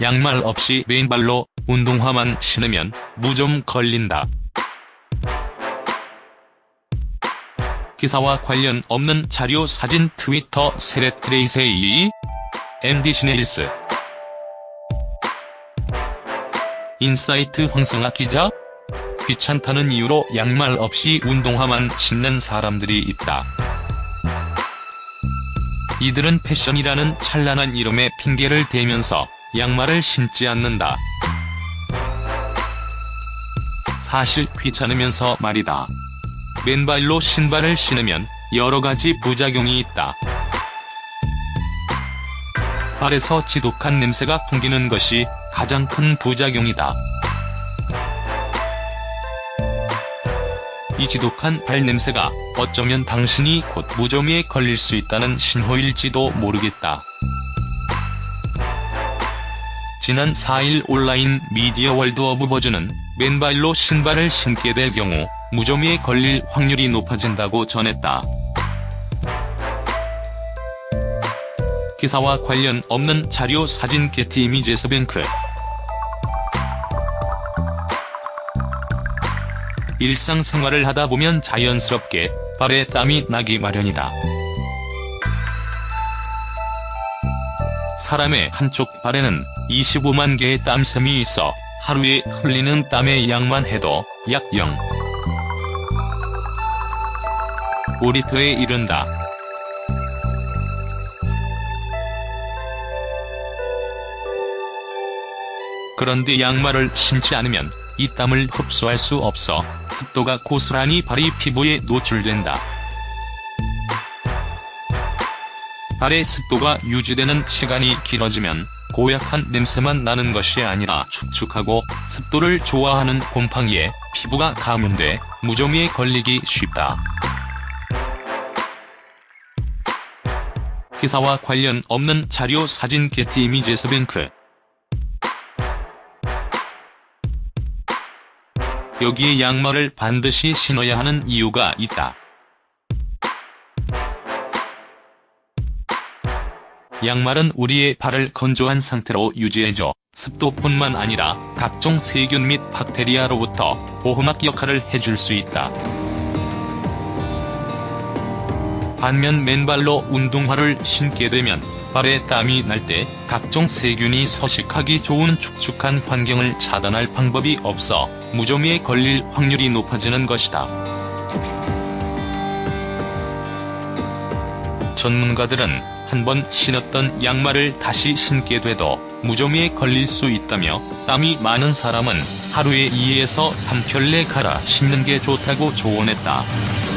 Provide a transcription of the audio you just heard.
양말 없이 맨발로 운동화만 신으면 무좀 걸린다. 기사와 관련 없는 자료 사진 트위터 세레트레이세이 MDC 네일스 인사이트 황성학 기자 귀찮다는 이유로 양말 없이 운동화만 신는 사람들이 있다. 이들은 패션이라는 찬란한 이름의 핑계를 대면서 양말을 신지 않는다. 사실 귀찮으면서 말이다. 맨발로 신발을 신으면 여러가지 부작용이 있다. 발에서 지독한 냄새가 풍기는 것이 가장 큰 부작용이다. 이 지독한 발냄새가 어쩌면 당신이 곧 무좀에 걸릴 수 있다는 신호일지도 모르겠다. 지난 4일 온라인 미디어 월드 오브 버즈는 맨발로 신발을 신게 될 경우 무좀에 걸릴 확률이 높아진다고 전했다. 기사와 관련 없는 자료 사진 게티 이미지스 뱅크 일상생활을 하다 보면 자연스럽게 발에 땀이 나기 마련이다. 사람의 한쪽 발에는 25만 개의 땀샘이 있어 하루에 흘리는 땀의 양만 해도 약 0. 5리터에 이른다. 그런데 양말을 신지 않으면 이 땀을 흡수할 수 없어 습도가 고스란히 발이 피부에 노출된다. 발의 습도가 유지되는 시간이 길어지면 고약한 냄새만 나는 것이 아니라 축축하고 습도를 좋아하는 곰팡이에 피부가 감염돼 무좀에 걸리기 쉽다. 기사와 관련 없는 자료 사진 게티 이미지에서 뱅크 여기에 양말을 반드시 신어야 하는 이유가 있다. 양말은 우리의 발을 건조한 상태로 유지해줘 습도뿐만 아니라 각종 세균 및 박테리아로부터 보호막 역할을 해줄 수 있다. 반면 맨발로 운동화를 신게 되면 발에 땀이 날 때 각종 세균이 서식하기 좋은 축축한 환경을 차단할 방법이 없어 무좀에 걸릴 확률이 높아지는 것이다. 전문가들은 한번 신었던 양말을 다시 신게 돼도 무좀에 걸릴 수 있다며 땀이 많은 사람은 하루에 2에서 3켤레 갈아 신는 게 좋다고 조언했다.